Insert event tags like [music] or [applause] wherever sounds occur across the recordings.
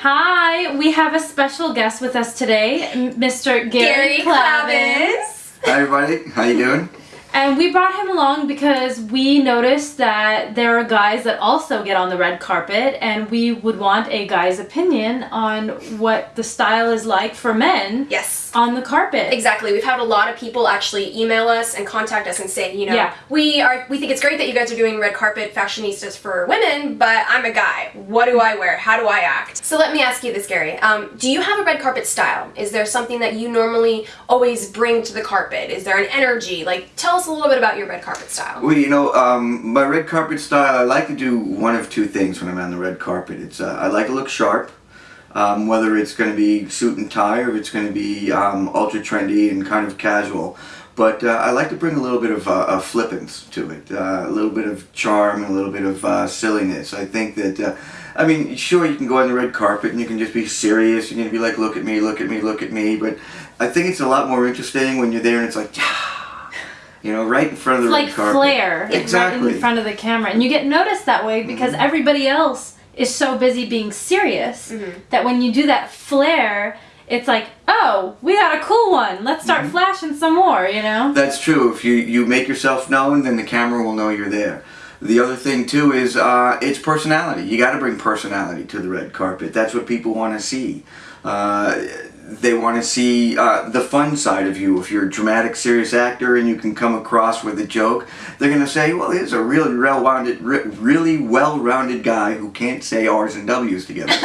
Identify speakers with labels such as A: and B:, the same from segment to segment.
A: Hi, we have a special guest with us today, Mr. Gary,
B: Gary
A: Clavins.
C: Hi everybody, how you doing?
A: And we brought him along because we noticed that there are guys that also get on the red carpet, and we would want a guy's opinion on what the style is like for men
B: Yes.
A: on the carpet.
B: Exactly. We've had a lot of people actually email us and contact us and say, you know,
A: Yeah.
B: we are we think it's great that you guys are doing red carpet fashionistas for women, but I'm a guy. What do I wear? How do I act? So let me ask you this, Gary. Um, do you have a red carpet style? Is there something that you normally always bring to the carpet? Is there an energy? Like, tell us a little bit about your red carpet style.
C: Well, you know, um, my red carpet style, I like to do one of two things when I'm on the red carpet. It's uh, I like to look sharp, um, whether it's going to be suit and tie or it's going to be um, ultra trendy and kind of casual. But uh, I like to bring a little bit of, uh, flippance to it, uh, a little bit of charm, a little bit of uh, silliness. I think that, uh, I mean, sure, you can go on the red carpet and you can just be serious. You can be like, look at me, look at me, look at me. But I think it's a lot more interesting when you're there and it's like, you know, right in front of the
A: It's
C: red
A: like
C: carpet.
A: flair right
C: Exactly.
A: in front of the camera. And you get noticed that way because
B: Mm-hmm.
A: everybody else is so busy being serious
B: Mm-hmm.
A: that when you do that flair, it's like, oh, we got a cool one. Let's start
C: Mm-hmm.
A: flashing some more, you know?
C: That's true. If you, you make yourself known, then the camera will know you're there. The other thing too is uh, it's personality. You got to bring personality to the red carpet. That's what people want to see. Uh, they want to see uh, the fun side of you. If you're a dramatic, serious actor and you can come across with a joke, they're going to say, "Well, he's a really well-rounded, really well-rounded guy who can't say R's and W's together." [laughs]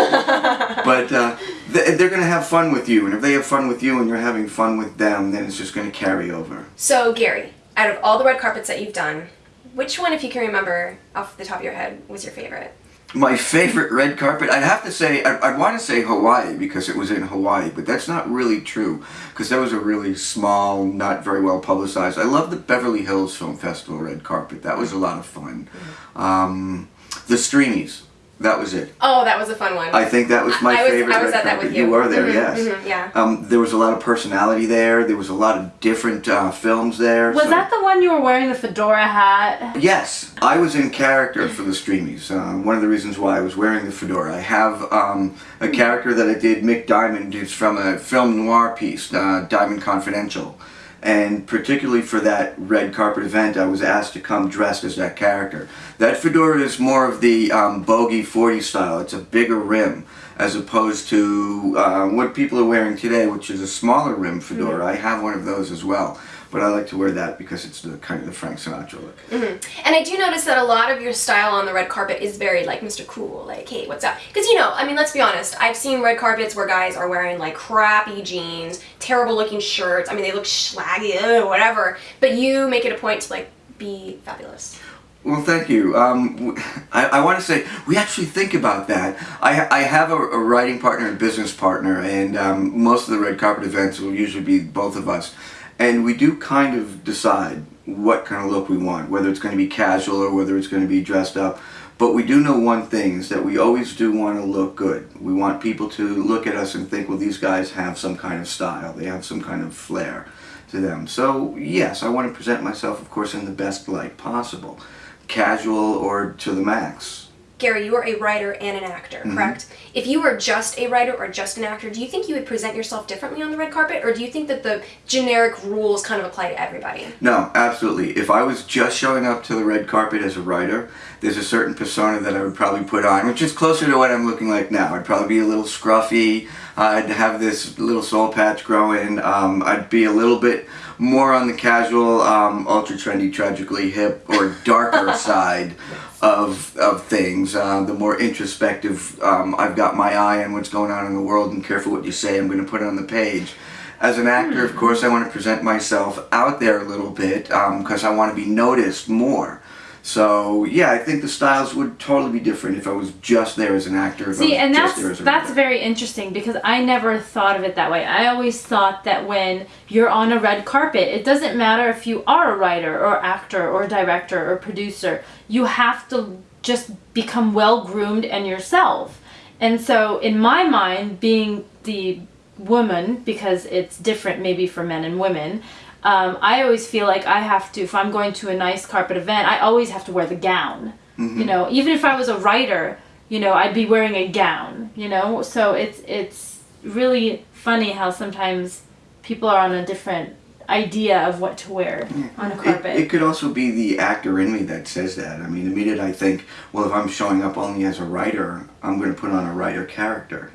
C: but uh, they're going to have fun with you, and if they have fun with you and you're having fun with them, then it's just going to carry over.
B: So, Gary, out of all the red carpets that you've done, which one, if you can remember off the top of your head, was your favorite?
C: My favorite red carpet, I'd have to say, I'd, I'd want to say Hawaii because it was in Hawaii, but that's not really true because that was a really small, not very well publicized. I love the Beverly Hills Film Festival red carpet. That was a lot of fun. Um, the Streamies, that was it.
B: Oh, that was a fun one.
C: I think that was my
B: I was-
C: favorite.
B: I was at that with you.
C: You were there,
B: Mhm,
C: yes.
B: mhm, yeah.
C: Um, there was a lot of personality there. There was a lot of different uh, films there.
A: Was
C: so-
A: that the one you were wearing the fedora hat?
C: Yes, I was in character for the Streamies. Uh, one of the reasons why I was wearing the fedora. I have um, a character that I did, Mick Diamond, It's from a film noir piece, uh, Diamond Confidential. And particularly for that red carpet event, I was asked to come dressed as that character. That fedora is more of the um, bogey 40 style. It's a bigger rim as opposed to uh, what people are wearing today, which is a smaller rim fedora. I have one of those as well. But I like to wear that because it's the kind of the Frank Sinatra look.
B: And I do notice that a lot of your style on the red carpet is very like Mr. Cool, like, hey, what's up? Because you know, I mean, let's be honest. I've seen red carpets where guys are wearing like crappy jeans, terrible looking shirts. I mean, they look schlaggy, ugh, whatever. But you make it a point to like be fabulous.
C: Well, thank you. Um, [laughs] I, I want to say we actually think about that. I, I have a, a writing partner and business partner, and um, most of the red carpet events will usually be both of us. And we do kind of decide what kind of look we want, whether it's going to be casual or whether it's going to be dressed up. But we do know one thing is that we always do want to look good. We want people to look at us and think, well, these guys have some kind of style. They have some kind of flair to them. So, yes, I want to present myself, of course, in the best light possible casual or to the max.
B: Gary, you are a writer and an actor,
C: Mm-hmm.
B: correct? If you were just a writer or just an actor, do you think you would present yourself differently on the red carpet, or do you think that the generic rules kind of apply to everybody?
C: No, absolutely. If I was just showing up to the red carpet as a writer, there's a certain persona that I would probably put on, which is closer to what I'm looking like now. I'd probably be a little scruffy. I'd have this little soul patch growing. Um, I'd be a little bit more on the casual, um, ultra trendy, tragically hip, or darker [laughs] side of of things. Uh, the more introspective, um, I've got my eye on what's going on in the world, and careful what you say. I'm going to put it on the page. As an actor, of course, I want to present myself out there a little bit because I want to be noticed more. So yeah, I think the styles would totally be different if I was just there as an actor.
A: See, and that's
C: there as a
A: that's very interesting because I never thought of it that way. I always thought that when you're on a red carpet, it doesn't matter if you are a writer or actor or director or producer. You have to just become well groomed and yourself. And so, in my mind, being the woman, because it's different maybe for men and women, um, I always feel like I have to, if I'm going to a nice carpet event, I always have to wear the gown. You know, even if I was a writer, you know, I'd be wearing a gown, you know? So it's it's really funny how sometimes people are on a different idea of what to wear on a
C: It,
A: carpet.
C: it could also be the actor in me that says that. I mean, the minute I think, well, if I'm showing up only as a writer, I'm going to put on a writer character.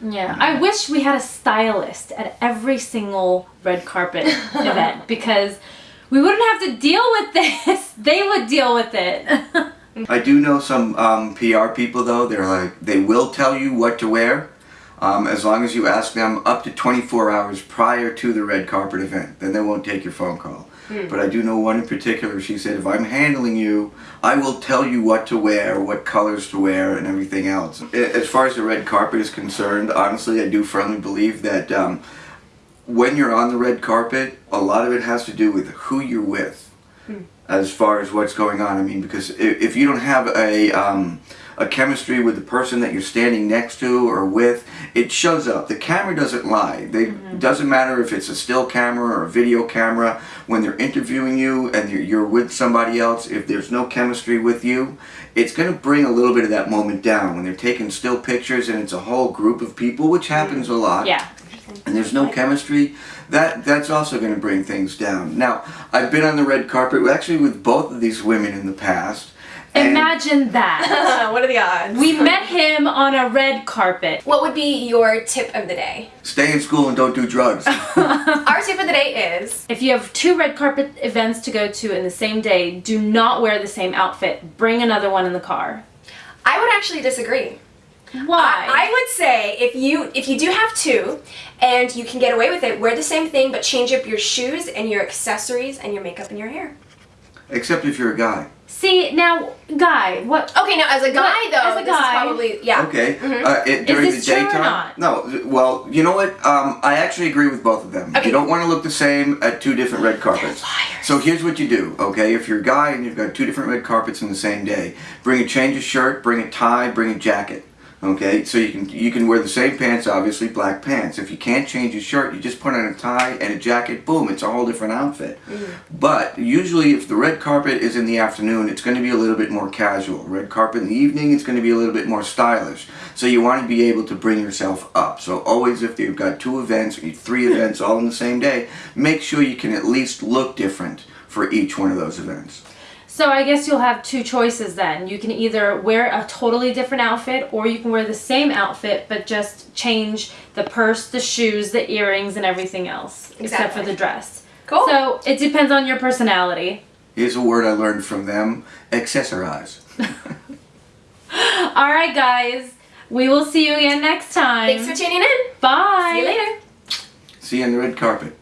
A: Yeah, I wish we had a stylist at every single red carpet [laughs] event because we wouldn't have to deal with this. [laughs] They would deal with it.
C: I do know some um, PR people though. They're like they will tell you what to wear, um, as long as you ask them up to 24 hours prior to the red carpet event. Then they won't take your phone call. But I do know one in particular. She said, if I'm handling you, I will tell you what to wear, what colors to wear, and everything else. As far as the red carpet is concerned, honestly, I do firmly believe that um, when you're on the red carpet, a lot of it has to do with who you're with as far as what's going on. I mean, because if, if you don't have a um, a chemistry with the person that you're standing next to or with, it shows up. The camera doesn't lie. They mm-hmm. doesn't matter if it's a still camera or a video camera. When they're interviewing you and you're, you're with somebody else, if there's no chemistry with you, it's going to bring a little bit of that moment down. When they're taking still pictures and it's a whole group of people, which mm-hmm. happens a lot
A: yeah.
C: and there's no chemistry, that that's also going to bring things down. Now, I've been on the red carpet actually with both of these women in the past. And-
A: Imagine that. [laughs]
B: what are the odds?
A: We met him on a red carpet.
B: What would be your tip of the day?
C: Stay in school and don't do drugs. [laughs]
B: Our tip of the day is
A: If you have two red carpet events to go to in the same day, do not wear the same outfit. Bring another one in the car.
B: I would actually disagree.
A: Why?
B: I, I would say if you if you do have two and you can get away with it, wear the same thing but change up your shoes and your accessories and your makeup and your hair.
C: Except if you're a guy.
A: See now, guy, what?
B: Okay, now as a guy
A: What-
B: though,
A: as a
B: this is
A: guy-
B: probably yeah.
C: Okay. Uh, it, during
A: this
C: the
A: true or
C: daytime.
A: not?
C: No. Well, you know what? Um, I actually agree with both of them.
B: Okay.
C: You don't want to look the same at two different red carpets.
B: liars.
C: So here's what you do. Okay, if you're a guy and you've got two different red carpets in the same day, bring a change of shirt, bring a tie, bring a jacket. Okay, so you can you can wear the same pants, obviously black pants. If you can't change your shirt, you just put on a tie and a jacket. Boom, it's a whole different outfit. Mm-hmm. But usually, if the red carpet is in the afternoon, it's going to be a little bit more casual. Red carpet in the evening, it's going to be a little bit more stylish. So you want to be able to bring yourself up. So always, if you've got two events or three hmm. events all in the same day, make sure you can at least look different for each one of those events.
A: So I guess you'll have two choices then. You can either wear a totally different outfit or you can wear the same outfit but just change the purse, the shoes, the earrings and everything else except for the dress.
B: Cool.
A: So it depends on your personality.
C: Here's a word I learned from them: accessorize. [laughs] [laughs]
A: All right guys, we will see you again next time.
B: Thanks for tuning in.
A: Bye.
B: See you later.
C: See you on the red carpet.